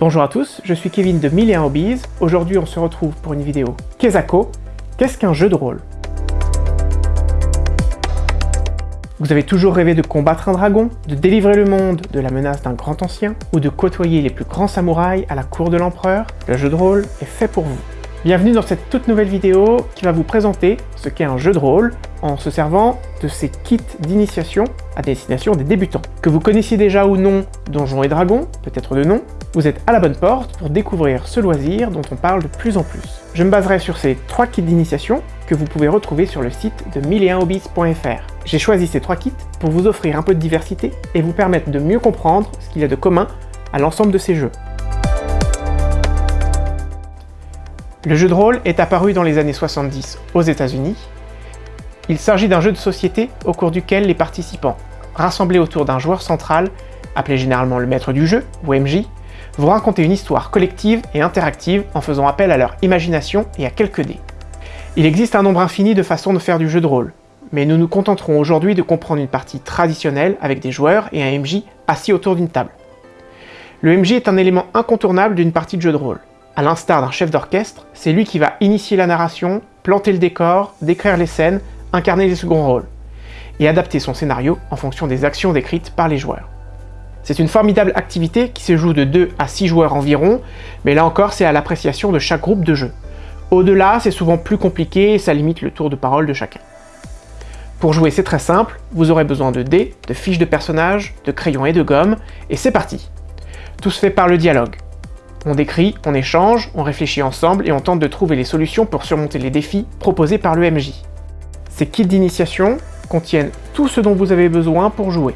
Bonjour à tous, je suis Kevin de 1001 Hobbies. Aujourd'hui on se retrouve pour une vidéo Kezako. Qu'est-ce qu'un jeu de rôle? Vous avez toujours rêvé de combattre un dragon, de délivrer le monde de la menace d'un grand ancien, ou de côtoyer les plus grands samouraïs à la cour de l'empereur? Le jeu de rôle est fait pour vous. Bienvenue dans cette toute nouvelle vidéo qui va vous présenter ce qu'est un jeu de rôle en se servant de ces kits d'initiation à destination des débutants. Que vous connaissiez déjà ou non Donjons et Dragons, peut-être de nom, vous êtes à la bonne porte pour découvrir ce loisir dont on parle de plus en plus. Je me baserai sur ces trois kits d'initiation que vous pouvez retrouver sur le site de 1001hobbies.fr. J'ai choisi ces trois kits pour vous offrir un peu de diversité et vous permettre de mieux comprendre ce qu'il y a de commun à l'ensemble de ces jeux. Le jeu de rôle est apparu dans les années 70 aux États-Unis. Il s'agit d'un jeu de société au cours duquel les participants, rassemblés autour d'un joueur central, appelé généralement le maître du jeu, ou MJ, vont raconter une histoire collective et interactive en faisant appel à leur imagination et à quelques dés. Il existe un nombre infini de façons de faire du jeu de rôle, mais nous nous contenterons aujourd'hui de comprendre une partie traditionnelle avec des joueurs et un MJ assis autour d'une table. Le MJ est un élément incontournable d'une partie de jeu de rôle. À l'instar d'un chef d'orchestre, c'est lui qui va initier la narration, planter le décor, décrire les scènes, incarner les seconds rôles, et adapter son scénario en fonction des actions décrites par les joueurs. C'est une formidable activité qui se joue de 2 à 6 joueurs environ, mais là encore c'est à l'appréciation de chaque groupe de jeu. Au-delà, c'est souvent plus compliqué et ça limite le tour de parole de chacun. Pour jouer, c'est très simple, vous aurez besoin de dés, de fiches de personnages, de crayons et de gomme, et c'est parti Tout se fait par le dialogue. On décrit, on échange, on réfléchit ensemble et on tente de trouver les solutions pour surmonter les défis proposés par le MJ. Ces kits d'initiation contiennent tout ce dont vous avez besoin pour jouer.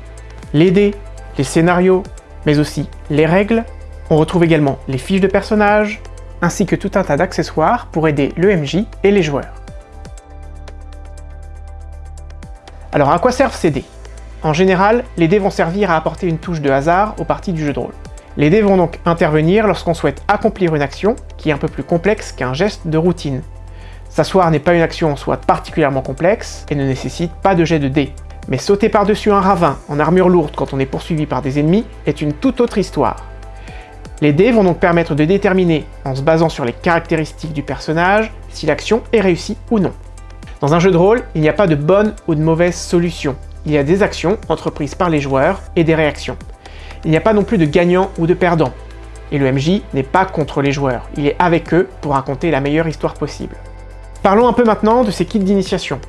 Les dés, les scénarios, mais aussi les règles. On retrouve également les fiches de personnages, ainsi que tout un tas d'accessoires pour aider le MJ et les joueurs. Alors à quoi servent ces dés? En général, les dés vont servir à apporter une touche de hasard aux parties du jeu de rôle. Les dés vont donc intervenir lorsqu'on souhaite accomplir une action qui est un peu plus complexe qu'un geste de routine. S'asseoir n'est pas une action en soi particulièrement complexe et ne nécessite pas de jet de dés. Mais sauter par-dessus un ravin en armure lourde quand on est poursuivi par des ennemis est une toute autre histoire. Les dés vont donc permettre de déterminer, en se basant sur les caractéristiques du personnage, si l'action est réussie ou non. Dans un jeu de rôle, il n'y a pas de bonne ou de mauvaise solution. Il y a des actions entreprises par les joueurs et des réactions il n'y a pas non plus de gagnant ou de perdant. Et le MJ n'est pas contre les joueurs, il est avec eux pour raconter la meilleure histoire possible. Parlons un peu maintenant de ces kits d'initiation.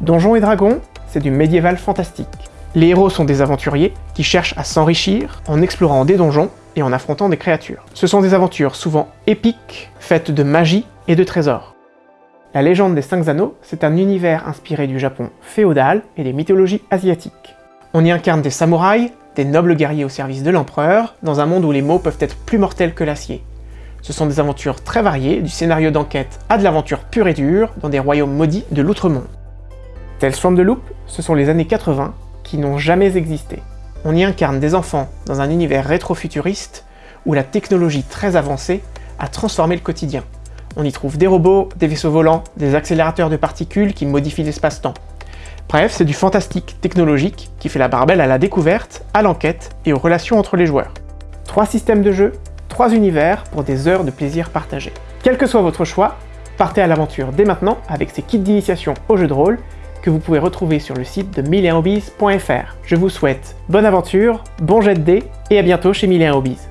Donjons et Dragons, c'est du médiéval fantastique. Les héros sont des aventuriers qui cherchent à s'enrichir en explorant des donjons et en affrontant des créatures. Ce sont des aventures souvent épiques, faites de magie et de trésors. La légende des Cinq Anneaux, c'est un univers inspiré du Japon féodal et des mythologies asiatiques. On y incarne des samouraïs, des nobles guerriers au service de l'empereur, dans un monde où les mots peuvent être plus mortels que l'acier. Ce sont des aventures très variées, du scénario d'enquête à de l'aventure pure et dure, dans des royaumes maudits de l'outre-monde. Tales from the Loop, ce sont les années 80 qui n'ont jamais existé. On y incarne des enfants dans un univers rétro-futuriste où la technologie très avancée a transformé le quotidien. On y trouve des robots, des vaisseaux volants, des accélérateurs de particules qui modifient l'espace-temps. Bref, c'est du fantastique technologique qui fait la barbelle à la découverte, à l'enquête et aux relations entre les joueurs. Trois systèmes de jeu, trois univers pour des heures de plaisir partagé. Quel que soit votre choix, partez à l'aventure dès maintenant avec ces kits d'initiation au jeu de rôle que vous pouvez retrouver sur le site de 1001hobbies.fr. Je vous souhaite bonne aventure, bon jet de dés et à bientôt chez 1001 Hobbies.